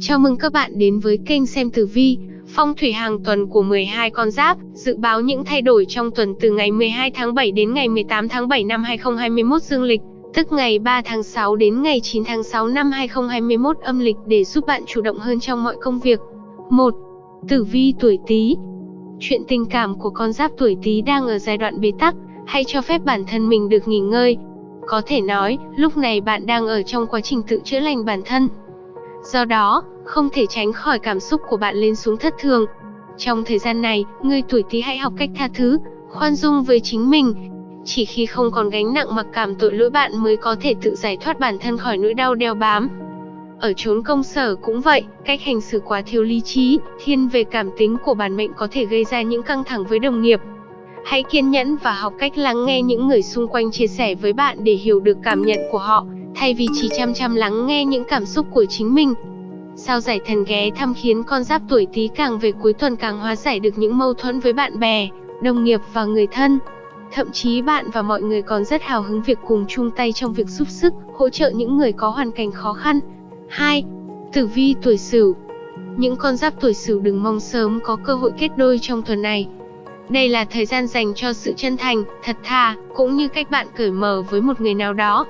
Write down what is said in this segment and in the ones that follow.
Chào mừng các bạn đến với kênh xem tử vi, phong thủy hàng tuần của 12 con giáp, dự báo những thay đổi trong tuần từ ngày 12 tháng 7 đến ngày 18 tháng 7 năm 2021 dương lịch, tức ngày 3 tháng 6 đến ngày 9 tháng 6 năm 2021 âm lịch để giúp bạn chủ động hơn trong mọi công việc. 1. Tử vi tuổi Tý. Chuyện tình cảm của con giáp tuổi Tý đang ở giai đoạn bế tắc, hãy cho phép bản thân mình được nghỉ ngơi. Có thể nói, lúc này bạn đang ở trong quá trình tự chữa lành bản thân. Do đó, không thể tránh khỏi cảm xúc của bạn lên xuống thất thường. Trong thời gian này, người tuổi Tý hãy học cách tha thứ, khoan dung với chính mình. Chỉ khi không còn gánh nặng mặc cảm tội lỗi bạn mới có thể tự giải thoát bản thân khỏi nỗi đau đeo bám. Ở chốn công sở cũng vậy, cách hành xử quá thiếu lý trí, thiên về cảm tính của bản mệnh có thể gây ra những căng thẳng với đồng nghiệp. Hãy kiên nhẫn và học cách lắng nghe những người xung quanh chia sẻ với bạn để hiểu được cảm nhận của họ, thay vì chỉ chăm chăm lắng nghe những cảm xúc của chính mình. Sao giải thần ghé thăm khiến con giáp tuổi Tý càng về cuối tuần càng hóa giải được những mâu thuẫn với bạn bè, đồng nghiệp và người thân. Thậm chí bạn và mọi người còn rất hào hứng việc cùng chung tay trong việc giúp sức, hỗ trợ những người có hoàn cảnh khó khăn. 2. Tử vi tuổi Sửu. Những con giáp tuổi Sửu đừng mong sớm có cơ hội kết đôi trong tuần này. Đây là thời gian dành cho sự chân thành, thật thà, cũng như cách bạn cởi mở với một người nào đó.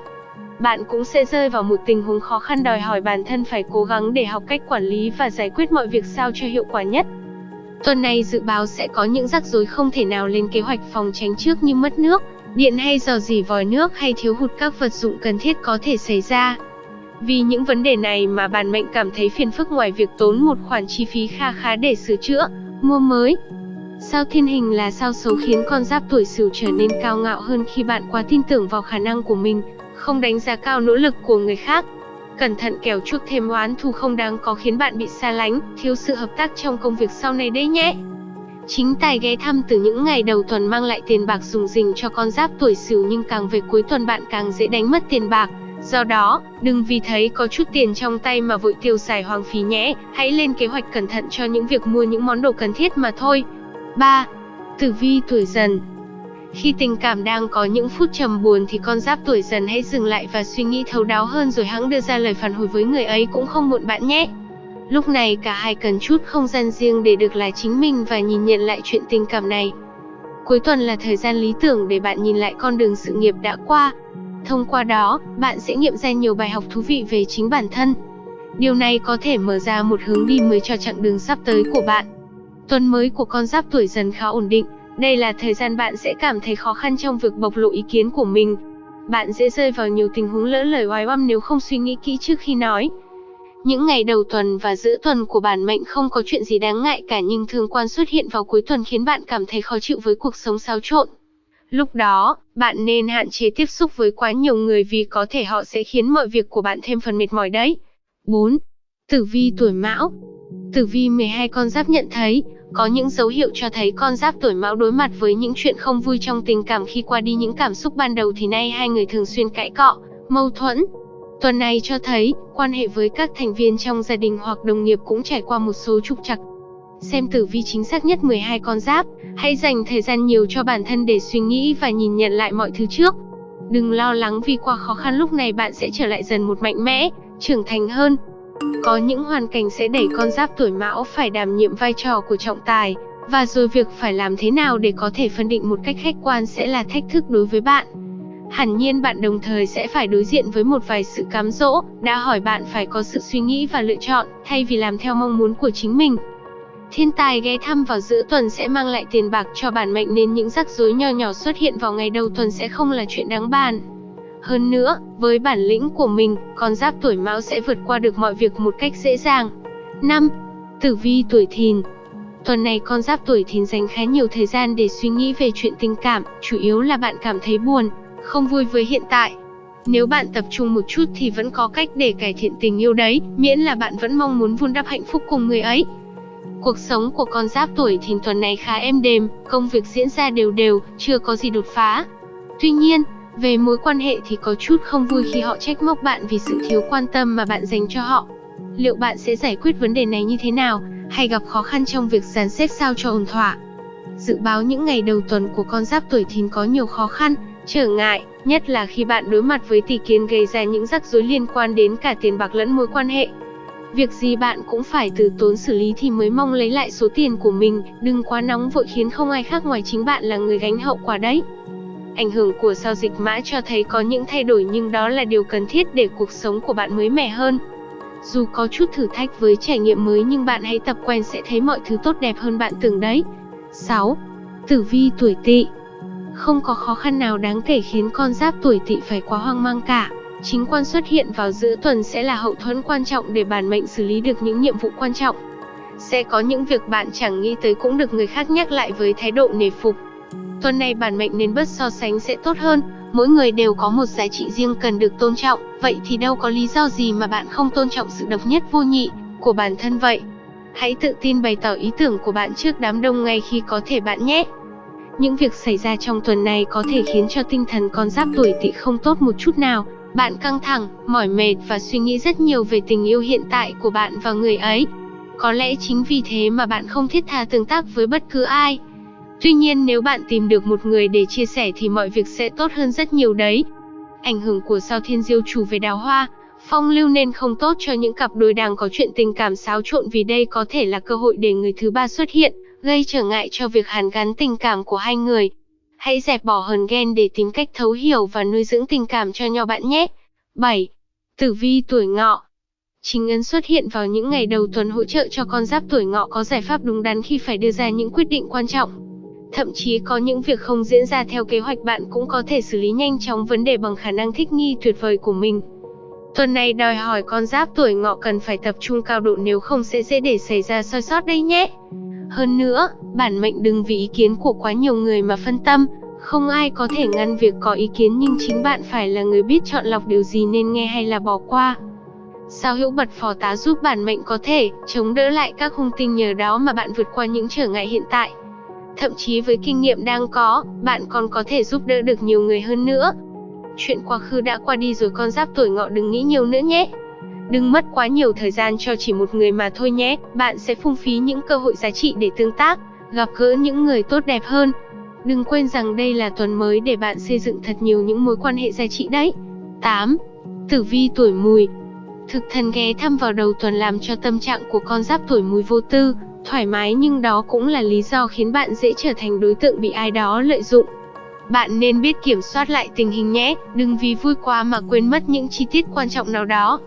Bạn cũng sẽ rơi vào một tình huống khó khăn đòi hỏi bản thân phải cố gắng để học cách quản lý và giải quyết mọi việc sao cho hiệu quả nhất. Tuần này dự báo sẽ có những rắc rối không thể nào lên kế hoạch phòng tránh trước như mất nước, điện hay dò dỉ vòi nước hay thiếu hụt các vật dụng cần thiết có thể xảy ra. Vì những vấn đề này mà bản mệnh cảm thấy phiền phức ngoài việc tốn một khoản chi phí kha khá để sửa chữa, mua mới. Sao thiên hình là sao xấu khiến con giáp tuổi sửu trở nên cao ngạo hơn khi bạn quá tin tưởng vào khả năng của mình, không đánh giá cao nỗ lực của người khác. Cẩn thận kẻo chuốc thêm oán thù không đáng có khiến bạn bị xa lánh, thiếu sự hợp tác trong công việc sau này đấy nhé. Chính tài ghé thăm từ những ngày đầu tuần mang lại tiền bạc dùng dình cho con giáp tuổi sửu nhưng càng về cuối tuần bạn càng dễ đánh mất tiền bạc. Do đó, đừng vì thấy có chút tiền trong tay mà vội tiêu xài hoang phí nhé, hãy lên kế hoạch cẩn thận cho những việc mua những món đồ cần thiết mà thôi. 3. Tử vi tuổi dần khi tình cảm đang có những phút trầm buồn thì con giáp tuổi dần hãy dừng lại và suy nghĩ thấu đáo hơn rồi hãng đưa ra lời phản hồi với người ấy cũng không muộn bạn nhé. Lúc này cả hai cần chút không gian riêng để được là chính mình và nhìn nhận lại chuyện tình cảm này. Cuối tuần là thời gian lý tưởng để bạn nhìn lại con đường sự nghiệp đã qua. Thông qua đó, bạn sẽ nghiệm ra nhiều bài học thú vị về chính bản thân. Điều này có thể mở ra một hướng đi mới cho chặng đường sắp tới của bạn. Tuần mới của con giáp tuổi dần khá ổn định, đây là thời gian bạn sẽ cảm thấy khó khăn trong việc bộc lộ ý kiến của mình. Bạn dễ rơi vào nhiều tình huống lỡ lời oai oăm nếu không suy nghĩ kỹ trước khi nói. Những ngày đầu tuần và giữa tuần của bản mệnh không có chuyện gì đáng ngại cả nhưng thường quan xuất hiện vào cuối tuần khiến bạn cảm thấy khó chịu với cuộc sống xáo trộn. Lúc đó, bạn nên hạn chế tiếp xúc với quá nhiều người vì có thể họ sẽ khiến mọi việc của bạn thêm phần mệt mỏi đấy. 4. Tử vi tuổi Mão Tử vi 12 con giáp nhận thấy, có những dấu hiệu cho thấy con giáp tuổi Mão đối mặt với những chuyện không vui trong tình cảm khi qua đi những cảm xúc ban đầu thì nay hai người thường xuyên cãi cọ, mâu thuẫn. Tuần này cho thấy, quan hệ với các thành viên trong gia đình hoặc đồng nghiệp cũng trải qua một số trục trặc. Xem tử vi chính xác nhất 12 con giáp, hãy dành thời gian nhiều cho bản thân để suy nghĩ và nhìn nhận lại mọi thứ trước. Đừng lo lắng vì qua khó khăn lúc này bạn sẽ trở lại dần một mạnh mẽ, trưởng thành hơn. Có những hoàn cảnh sẽ đẩy con giáp tuổi mão phải đảm nhiệm vai trò của trọng tài, và rồi việc phải làm thế nào để có thể phân định một cách khách quan sẽ là thách thức đối với bạn. Hẳn nhiên bạn đồng thời sẽ phải đối diện với một vài sự cám dỗ, đã hỏi bạn phải có sự suy nghĩ và lựa chọn, thay vì làm theo mong muốn của chính mình. Thiên tài ghé thăm vào giữa tuần sẽ mang lại tiền bạc cho bản mệnh nên những rắc rối nho nhỏ xuất hiện vào ngày đầu tuần sẽ không là chuyện đáng bàn. Hơn nữa, với bản lĩnh của mình, con giáp tuổi mão sẽ vượt qua được mọi việc một cách dễ dàng. 5. Tử vi tuổi thìn Tuần này con giáp tuổi thìn dành khá nhiều thời gian để suy nghĩ về chuyện tình cảm, chủ yếu là bạn cảm thấy buồn, không vui với hiện tại. Nếu bạn tập trung một chút thì vẫn có cách để cải thiện tình yêu đấy, miễn là bạn vẫn mong muốn vun đắp hạnh phúc cùng người ấy. Cuộc sống của con giáp tuổi thìn tuần này khá êm đềm, công việc diễn ra đều đều, chưa có gì đột phá. Tuy nhiên, về mối quan hệ thì có chút không vui khi họ trách móc bạn vì sự thiếu quan tâm mà bạn dành cho họ. Liệu bạn sẽ giải quyết vấn đề này như thế nào, hay gặp khó khăn trong việc dàn xếp sao cho ổn thỏa? Dự báo những ngày đầu tuần của con giáp tuổi thìn có nhiều khó khăn, trở ngại, nhất là khi bạn đối mặt với tỷ kiến gây ra những rắc rối liên quan đến cả tiền bạc lẫn mối quan hệ. Việc gì bạn cũng phải từ tốn xử lý thì mới mong lấy lại số tiền của mình, đừng quá nóng vội khiến không ai khác ngoài chính bạn là người gánh hậu quả đấy. Ảnh hưởng của sao dịch mã cho thấy có những thay đổi nhưng đó là điều cần thiết để cuộc sống của bạn mới mẻ hơn. Dù có chút thử thách với trải nghiệm mới nhưng bạn hãy tập quen sẽ thấy mọi thứ tốt đẹp hơn bạn tưởng đấy. 6. Tử vi tuổi Tỵ. Không có khó khăn nào đáng kể khiến con giáp tuổi Tỵ phải quá hoang mang cả. Chính quan xuất hiện vào giữa tuần sẽ là hậu thuẫn quan trọng để bản mệnh xử lý được những nhiệm vụ quan trọng. Sẽ có những việc bạn chẳng nghĩ tới cũng được người khác nhắc lại với thái độ nề phục. Tuần này bản mệnh nên bớt so sánh sẽ tốt hơn, mỗi người đều có một giá trị riêng cần được tôn trọng, vậy thì đâu có lý do gì mà bạn không tôn trọng sự độc nhất vô nhị của bản thân vậy. Hãy tự tin bày tỏ ý tưởng của bạn trước đám đông ngay khi có thể bạn nhé. Những việc xảy ra trong tuần này có thể khiến cho tinh thần con giáp tuổi tỵ không tốt một chút nào. Bạn căng thẳng, mỏi mệt và suy nghĩ rất nhiều về tình yêu hiện tại của bạn và người ấy. Có lẽ chính vì thế mà bạn không thiết tha tương tác với bất cứ ai. Tuy nhiên nếu bạn tìm được một người để chia sẻ thì mọi việc sẽ tốt hơn rất nhiều đấy. Ảnh hưởng của sao thiên diêu chủ về đào hoa, phong lưu nên không tốt cho những cặp đôi đang có chuyện tình cảm xáo trộn vì đây có thể là cơ hội để người thứ ba xuất hiện, gây trở ngại cho việc hàn gắn tình cảm của hai người. Hãy dẹp bỏ hờn ghen để tìm cách thấu hiểu và nuôi dưỡng tình cảm cho nhau bạn nhé. 7. Tử vi tuổi ngọ Chính ấn xuất hiện vào những ngày đầu tuần hỗ trợ cho con giáp tuổi ngọ có giải pháp đúng đắn khi phải đưa ra những quyết định quan trọng. Thậm chí có những việc không diễn ra theo kế hoạch bạn cũng có thể xử lý nhanh chóng vấn đề bằng khả năng thích nghi tuyệt vời của mình. Tuần này đòi hỏi con giáp tuổi ngọ cần phải tập trung cao độ nếu không sẽ dễ để xảy ra soi sót đây nhé. Hơn nữa, bản mệnh đừng vì ý kiến của quá nhiều người mà phân tâm, không ai có thể ngăn việc có ý kiến nhưng chính bạn phải là người biết chọn lọc điều gì nên nghe hay là bỏ qua. Sao hữu bật phò tá giúp bản mệnh có thể chống đỡ lại các hung tinh nhờ đó mà bạn vượt qua những trở ngại hiện tại. Thậm chí với kinh nghiệm đang có, bạn còn có thể giúp đỡ được nhiều người hơn nữa. Chuyện quá khứ đã qua đi rồi con giáp tuổi ngọ đừng nghĩ nhiều nữa nhé. Đừng mất quá nhiều thời gian cho chỉ một người mà thôi nhé, bạn sẽ phung phí những cơ hội giá trị để tương tác, gặp gỡ những người tốt đẹp hơn. Đừng quên rằng đây là tuần mới để bạn xây dựng thật nhiều những mối quan hệ giá trị đấy. 8. Tử vi tuổi mùi Thực thần ghé thăm vào đầu tuần làm cho tâm trạng của con giáp tuổi mùi vô tư, thoải mái nhưng đó cũng là lý do khiến bạn dễ trở thành đối tượng bị ai đó lợi dụng. Bạn nên biết kiểm soát lại tình hình nhé, đừng vì vui quá mà quên mất những chi tiết quan trọng nào đó.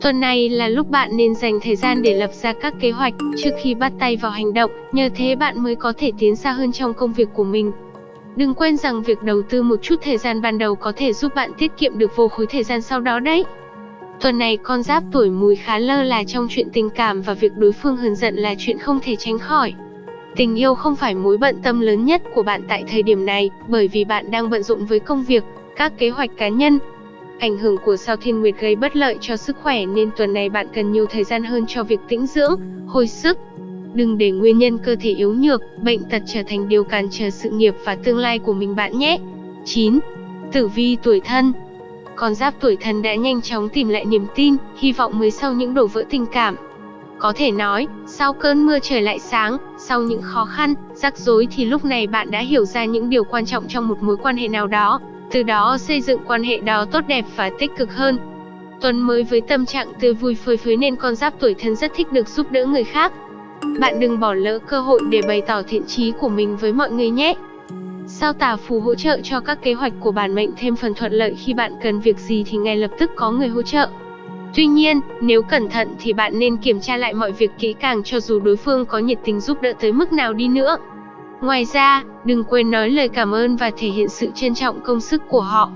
Tuần này là lúc bạn nên dành thời gian để lập ra các kế hoạch trước khi bắt tay vào hành động, nhờ thế bạn mới có thể tiến xa hơn trong công việc của mình. Đừng quên rằng việc đầu tư một chút thời gian ban đầu có thể giúp bạn tiết kiệm được vô khối thời gian sau đó đấy. Tuần này con giáp tuổi mùi khá lơ là trong chuyện tình cảm và việc đối phương hờn giận là chuyện không thể tránh khỏi. Tình yêu không phải mối bận tâm lớn nhất của bạn tại thời điểm này, bởi vì bạn đang bận rộn với công việc, các kế hoạch cá nhân. Ảnh hưởng của sao thiên nguyệt gây bất lợi cho sức khỏe nên tuần này bạn cần nhiều thời gian hơn cho việc tĩnh dưỡng, hồi sức. Đừng để nguyên nhân cơ thể yếu nhược, bệnh tật trở thành điều cản trở sự nghiệp và tương lai của mình bạn nhé. 9. Tử vi tuổi thân con giáp tuổi thân đã nhanh chóng tìm lại niềm tin, hy vọng mới sau những đổ vỡ tình cảm. Có thể nói, sau cơn mưa trời lại sáng, sau những khó khăn, rắc rối thì lúc này bạn đã hiểu ra những điều quan trọng trong một mối quan hệ nào đó, từ đó xây dựng quan hệ đó tốt đẹp và tích cực hơn. Tuần mới với tâm trạng tươi vui phơi phới nên con giáp tuổi thân rất thích được giúp đỡ người khác. Bạn đừng bỏ lỡ cơ hội để bày tỏ thiện chí của mình với mọi người nhé. Sao tà phù hỗ trợ cho các kế hoạch của bản mệnh thêm phần thuận lợi khi bạn cần việc gì thì ngay lập tức có người hỗ trợ. Tuy nhiên, nếu cẩn thận thì bạn nên kiểm tra lại mọi việc kỹ càng cho dù đối phương có nhiệt tình giúp đỡ tới mức nào đi nữa. Ngoài ra, đừng quên nói lời cảm ơn và thể hiện sự trân trọng công sức của họ.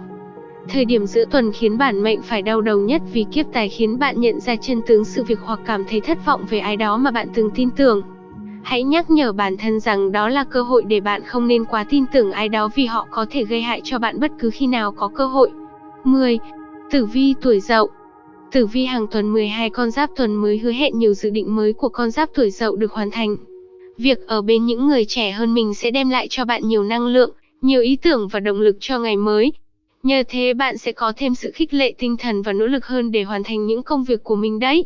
Thời điểm giữa tuần khiến bản mệnh phải đau đầu nhất vì kiếp tài khiến bạn nhận ra chân tướng sự việc hoặc cảm thấy thất vọng về ai đó mà bạn từng tin tưởng. Hãy nhắc nhở bản thân rằng đó là cơ hội để bạn không nên quá tin tưởng ai đó vì họ có thể gây hại cho bạn bất cứ khi nào có cơ hội. 10. Tử vi tuổi dậu Tử vi hàng tuần 12 con giáp tuần mới hứa hẹn nhiều dự định mới của con giáp tuổi dậu được hoàn thành. Việc ở bên những người trẻ hơn mình sẽ đem lại cho bạn nhiều năng lượng, nhiều ý tưởng và động lực cho ngày mới. Nhờ thế bạn sẽ có thêm sự khích lệ tinh thần và nỗ lực hơn để hoàn thành những công việc của mình đấy.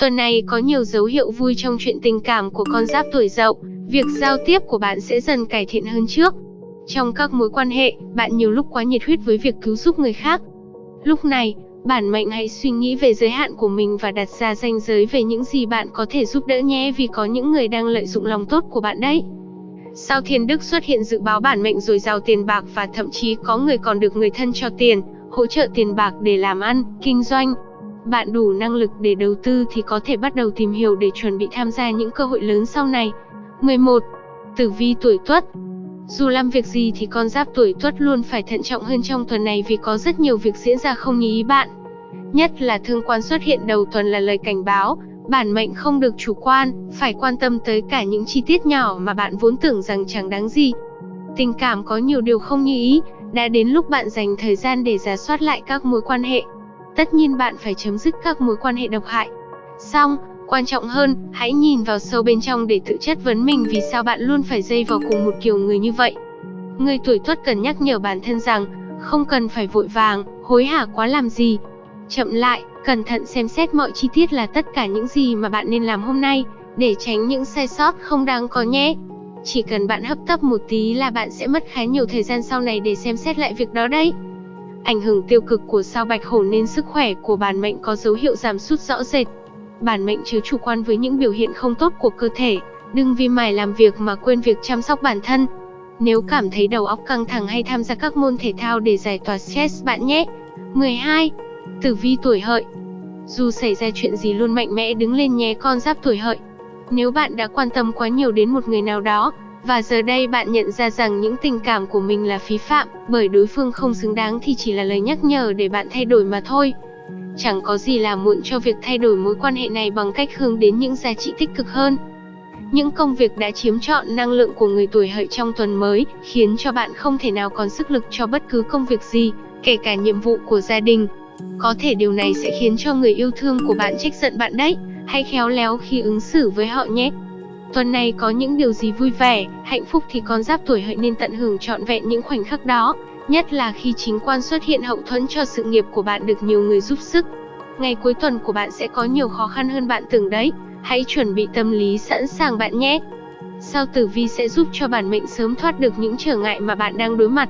Tuần này có nhiều dấu hiệu vui trong chuyện tình cảm của con giáp tuổi dậu, việc giao tiếp của bạn sẽ dần cải thiện hơn trước. Trong các mối quan hệ, bạn nhiều lúc quá nhiệt huyết với việc cứu giúp người khác. Lúc này, Bản mệnh hãy suy nghĩ về giới hạn của mình và đặt ra ranh giới về những gì bạn có thể giúp đỡ nhé vì có những người đang lợi dụng lòng tốt của bạn đấy. Sao thiên đức xuất hiện dự báo bản mệnh dồi dào tiền bạc và thậm chí có người còn được người thân cho tiền, hỗ trợ tiền bạc để làm ăn, kinh doanh. Bạn đủ năng lực để đầu tư thì có thể bắt đầu tìm hiểu để chuẩn bị tham gia những cơ hội lớn sau này. 11. Tử vi tuổi Tuất dù làm việc gì thì con giáp tuổi tuất luôn phải thận trọng hơn trong tuần này vì có rất nhiều việc diễn ra không như ý bạn. Nhất là thương quan xuất hiện đầu tuần là lời cảnh báo, bản mệnh không được chủ quan, phải quan tâm tới cả những chi tiết nhỏ mà bạn vốn tưởng rằng chẳng đáng gì. Tình cảm có nhiều điều không như ý, đã đến lúc bạn dành thời gian để giả soát lại các mối quan hệ. Tất nhiên bạn phải chấm dứt các mối quan hệ độc hại. Xong, Quan trọng hơn, hãy nhìn vào sâu bên trong để tự chất vấn mình vì sao bạn luôn phải dây vào cùng một kiểu người như vậy. Người tuổi tuất cần nhắc nhở bản thân rằng, không cần phải vội vàng, hối hả quá làm gì. Chậm lại, cẩn thận xem xét mọi chi tiết là tất cả những gì mà bạn nên làm hôm nay, để tránh những sai sót không đáng có nhé. Chỉ cần bạn hấp tấp một tí là bạn sẽ mất khá nhiều thời gian sau này để xem xét lại việc đó đấy. Ảnh hưởng tiêu cực của sao bạch hổ nên sức khỏe của bản mệnh có dấu hiệu giảm sút rõ rệt bản mệnh chứa chủ quan với những biểu hiện không tốt của cơ thể, đừng vì mải làm việc mà quên việc chăm sóc bản thân. Nếu cảm thấy đầu óc căng thẳng hay tham gia các môn thể thao để giải tỏa stress bạn nhé. 12. Tử vi tuổi hợi Dù xảy ra chuyện gì luôn mạnh mẽ đứng lên nhé con giáp tuổi hợi. Nếu bạn đã quan tâm quá nhiều đến một người nào đó, và giờ đây bạn nhận ra rằng những tình cảm của mình là phí phạm, bởi đối phương không xứng đáng thì chỉ là lời nhắc nhở để bạn thay đổi mà thôi. Chẳng có gì là muộn cho việc thay đổi mối quan hệ này bằng cách hướng đến những giá trị tích cực hơn. Những công việc đã chiếm trọn năng lượng của người tuổi hợi trong tuần mới, khiến cho bạn không thể nào còn sức lực cho bất cứ công việc gì, kể cả nhiệm vụ của gia đình. Có thể điều này sẽ khiến cho người yêu thương của bạn trách giận bạn đấy, hãy khéo léo khi ứng xử với họ nhé. Tuần này có những điều gì vui vẻ, hạnh phúc thì con giáp tuổi hợi nên tận hưởng trọn vẹn những khoảnh khắc đó, Nhất là khi chính quan xuất hiện hậu thuẫn cho sự nghiệp của bạn được nhiều người giúp sức. Ngày cuối tuần của bạn sẽ có nhiều khó khăn hơn bạn tưởng đấy. Hãy chuẩn bị tâm lý sẵn sàng bạn nhé. Sao tử vi sẽ giúp cho bản mệnh sớm thoát được những trở ngại mà bạn đang đối mặt.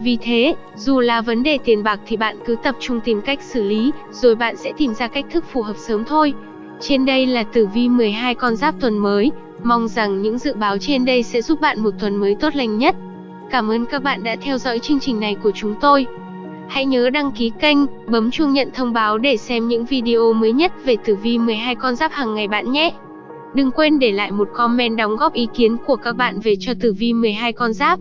Vì thế, dù là vấn đề tiền bạc thì bạn cứ tập trung tìm cách xử lý, rồi bạn sẽ tìm ra cách thức phù hợp sớm thôi. Trên đây là tử vi 12 con giáp tuần mới, mong rằng những dự báo trên đây sẽ giúp bạn một tuần mới tốt lành nhất. Cảm ơn các bạn đã theo dõi chương trình này của chúng tôi. Hãy nhớ đăng ký kênh, bấm chuông nhận thông báo để xem những video mới nhất về tử vi 12 con giáp hàng ngày bạn nhé. Đừng quên để lại một comment đóng góp ý kiến của các bạn về cho tử vi 12 con giáp.